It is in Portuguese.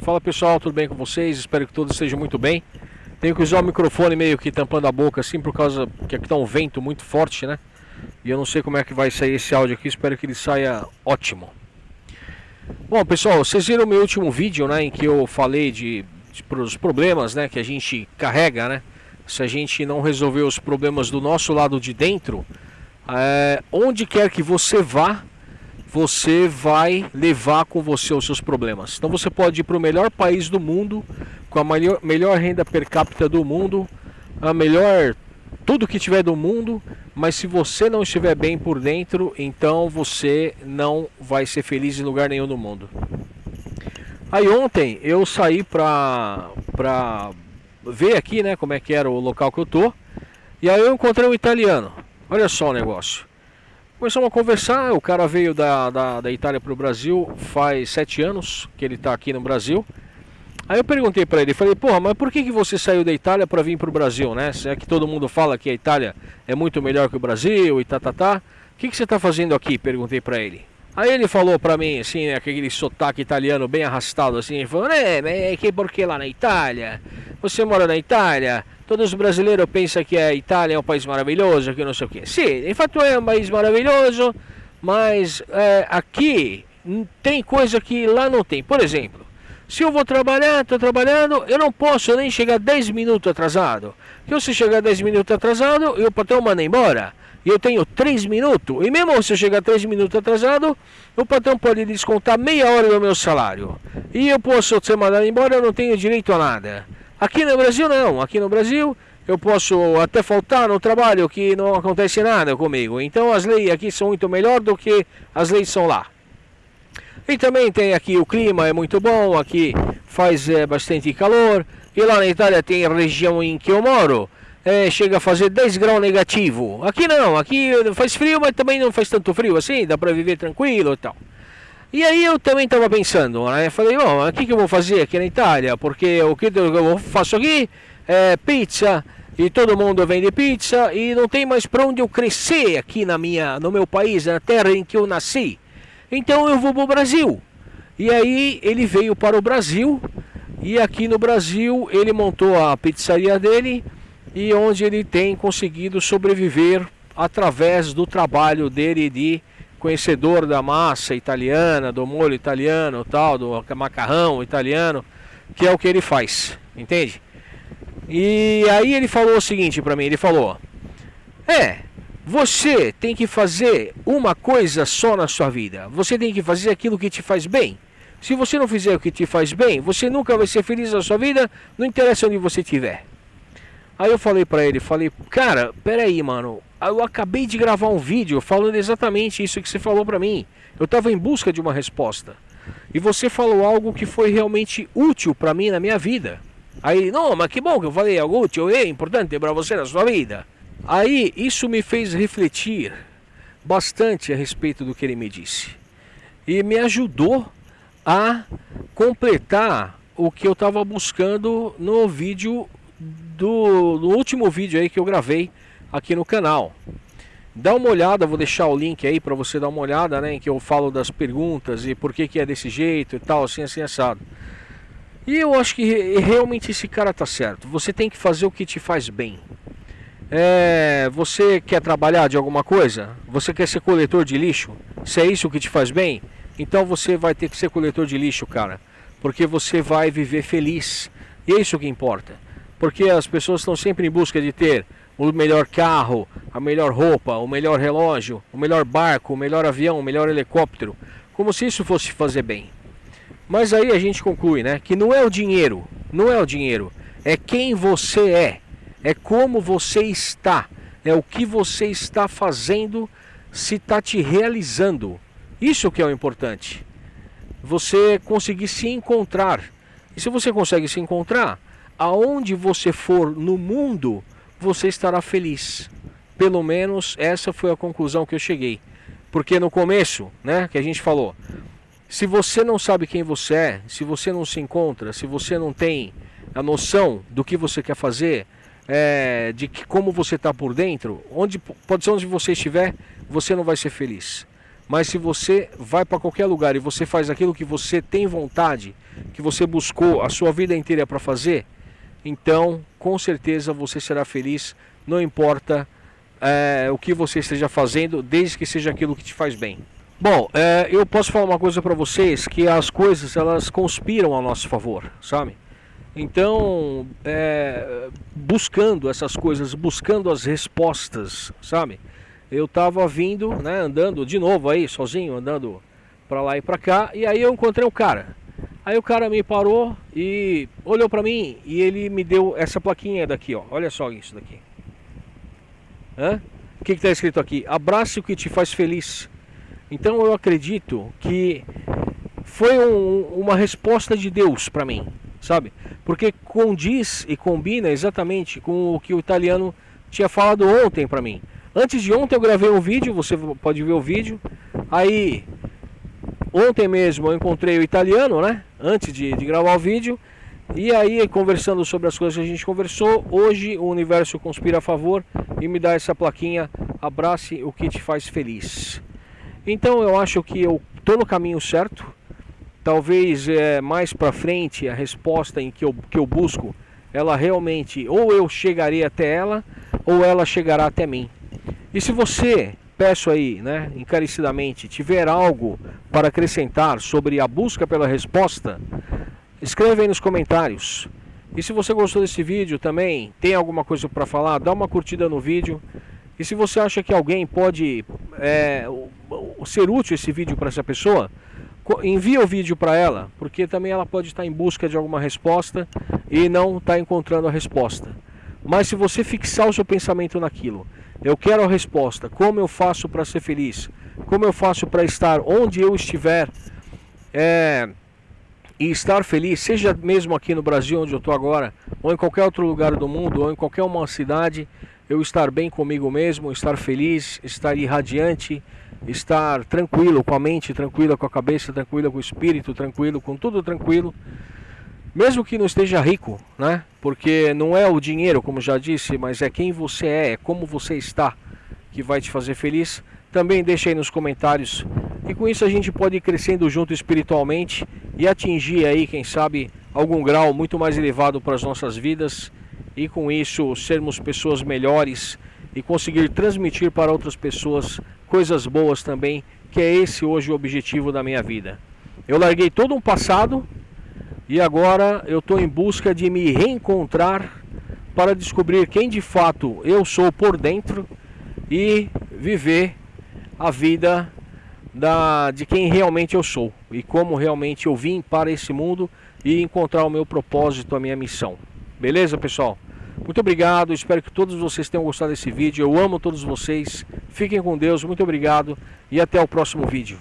Fala pessoal, tudo bem com vocês? Espero que todos estejam muito bem. Tenho que usar o microfone meio que tampando a boca assim por causa que aqui tá um vento muito forte, né? E eu não sei como é que vai sair esse áudio aqui, espero que ele saia ótimo. Bom pessoal, vocês viram o meu último vídeo, né, em que eu falei de, de os problemas, né, que a gente carrega, né? Se a gente não resolver os problemas do nosso lado de dentro, é, onde quer que você vá, você vai levar com você os seus problemas. Então você pode ir para o melhor país do mundo, com a melhor, melhor renda per capita do mundo, a melhor tudo que tiver do mundo, mas se você não estiver bem por dentro, então você não vai ser feliz em lugar nenhum do mundo. Aí ontem eu saí para pra ver aqui, né, como é que era o local que eu tô. E aí eu encontrei um italiano. Olha só o negócio. Começamos a conversar, o cara veio da, da, da Itália para o Brasil faz sete anos que ele está aqui no Brasil. Aí eu perguntei para ele, falei, porra, mas por que, que você saiu da Itália para vir para o Brasil, né? Se é que todo mundo fala que a Itália é muito melhor que o Brasil e tá, tá, tá. O que, que você está fazendo aqui? Perguntei para ele. Aí ele falou para mim, assim, né, aquele sotaque italiano bem arrastado, assim, ele falou, é, mas é que porque lá na Itália? Você mora na Itália? Todos os brasileiros pensam que a Itália é um país maravilhoso, que não sei o quê. Sim, de fato é um país maravilhoso, mas é, aqui tem coisa que lá não tem. Por exemplo, se eu vou trabalhar, estou trabalhando, eu não posso nem chegar 10 minutos atrasado. Porque se chegar 10 minutos atrasado, o patrão manda embora. E eu tenho 3 minutos. E mesmo se eu chegar 3 minutos atrasado, o patrão pode descontar meia hora do meu salário. E eu posso ser mandado embora, eu não tenho direito a nada. Aqui no Brasil não, aqui no Brasil eu posso até faltar no trabalho que não acontece nada comigo. Então as leis aqui são muito melhor do que as leis são lá. E também tem aqui o clima é muito bom, aqui faz é, bastante calor. E lá na Itália tem a região em que eu moro, é, chega a fazer 10 graus negativo. Aqui não, aqui faz frio, mas também não faz tanto frio assim, dá para viver tranquilo e tal. E aí eu também estava pensando, né? Falei, bom, o que, que eu vou fazer aqui na Itália? Porque o que eu faço aqui é pizza e todo mundo vende pizza e não tem mais para onde eu crescer aqui na minha, no meu país, na terra em que eu nasci. Então eu vou para o Brasil. E aí ele veio para o Brasil e aqui no Brasil ele montou a pizzaria dele e onde ele tem conseguido sobreviver através do trabalho dele de conhecedor da massa italiana, do molho italiano, tal, do macarrão italiano, que é o que ele faz, entende? E aí ele falou o seguinte para mim, ele falou: "É, você tem que fazer uma coisa só na sua vida. Você tem que fazer aquilo que te faz bem. Se você não fizer o que te faz bem, você nunca vai ser feliz na sua vida, não interessa onde você estiver." Aí eu falei para ele, falei: "Cara, peraí, mano, eu acabei de gravar um vídeo falando exatamente isso que você falou para mim. Eu estava em busca de uma resposta. E você falou algo que foi realmente útil para mim na minha vida. Aí, não, mas que bom que eu falei algo útil e é importante para você na sua vida. Aí, isso me fez refletir bastante a respeito do que ele me disse. E me ajudou a completar o que eu estava buscando no vídeo do no último vídeo aí que eu gravei aqui no canal. Dá uma olhada, vou deixar o link aí para você dar uma olhada, né, em que eu falo das perguntas e por que que é desse jeito e tal, assim, assim, assado. E eu acho que realmente esse cara tá certo. Você tem que fazer o que te faz bem. É, você quer trabalhar de alguma coisa? Você quer ser coletor de lixo? Se é isso que te faz bem, então você vai ter que ser coletor de lixo, cara. Porque você vai viver feliz. E é isso que importa. Porque as pessoas estão sempre em busca de ter o melhor carro, a melhor roupa, o melhor relógio, o melhor barco, o melhor avião, o melhor helicóptero, como se isso fosse fazer bem. Mas aí a gente conclui, né, que não é o dinheiro, não é o dinheiro, é quem você é, é como você está, é o que você está fazendo, se está te realizando. Isso que é o importante. Você conseguir se encontrar. E se você consegue se encontrar, aonde você for no mundo, você estará feliz. Pelo menos essa foi a conclusão que eu cheguei. Porque no começo, né, que a gente falou, se você não sabe quem você é, se você não se encontra, se você não tem a noção do que você quer fazer, é, de que, como você está por dentro, onde pode ser onde você estiver, você não vai ser feliz. Mas se você vai para qualquer lugar e você faz aquilo que você tem vontade, que você buscou a sua vida inteira para fazer, então com certeza você será feliz, não importa é, o que você esteja fazendo, desde que seja aquilo que te faz bem. Bom, é, eu posso falar uma coisa para vocês, que as coisas elas conspiram a nosso favor, sabe? Então, é, buscando essas coisas, buscando as respostas, sabe? Eu tava vindo, né, andando de novo aí, sozinho, andando para lá e para cá, e aí eu encontrei um cara. Aí o cara me parou e olhou para mim e ele me deu essa plaquinha daqui, ó. Olha só isso daqui. Hã? O que está escrito aqui? Abrace o que te faz feliz. Então eu acredito que foi um, uma resposta de Deus para mim, sabe? Porque condiz e combina exatamente com o que o italiano tinha falado ontem para mim. Antes de ontem eu gravei um vídeo, você pode ver o vídeo. Aí, ontem mesmo eu encontrei o italiano, né? Antes de, de gravar o vídeo. E aí, conversando sobre as coisas que a gente conversou, hoje o universo conspira a favor e me dá essa plaquinha: abrace o que te faz feliz. Então eu acho que eu tô no caminho certo. Talvez é, mais para frente a resposta em que eu, que eu busco, ela realmente ou eu chegarei até ela ou ela chegará até mim. E se você, peço aí, né, encarecidamente, tiver algo para acrescentar sobre a busca pela resposta, escreve aí nos comentários. E se você gostou desse vídeo também, tem alguma coisa para falar, dá uma curtida no vídeo. E se você acha que alguém pode é, ser útil esse vídeo para essa pessoa, envia o vídeo para ela, porque também ela pode estar em busca de alguma resposta e não está encontrando a resposta. Mas se você fixar o seu pensamento naquilo eu quero a resposta. Como eu faço para ser feliz? Como eu faço para estar onde eu estiver é, e estar feliz, seja mesmo aqui no Brasil, onde eu estou agora, ou em qualquer outro lugar do mundo, ou em qualquer uma cidade, eu estar bem comigo mesmo, estar feliz, estar irradiante, estar tranquilo com a mente, tranquila com a cabeça, tranquilo com o espírito, tranquilo com tudo tranquilo mesmo que não esteja rico, né? Porque não é o dinheiro, como já disse, mas é quem você é, é como você está que vai te fazer feliz. Também deixa aí nos comentários. E com isso a gente pode ir crescendo junto espiritualmente e atingir aí, quem sabe, algum grau muito mais elevado para as nossas vidas e com isso sermos pessoas melhores e conseguir transmitir para outras pessoas coisas boas também, que é esse hoje o objetivo da minha vida. Eu larguei todo um passado e agora eu estou em busca de me reencontrar para descobrir quem de fato eu sou por dentro e viver a vida da, de quem realmente eu sou e como realmente eu vim para esse mundo e encontrar o meu propósito, a minha missão. Beleza, pessoal? Muito obrigado, espero que todos vocês tenham gostado desse vídeo. Eu amo todos vocês. Fiquem com Deus, muito obrigado e até o próximo vídeo.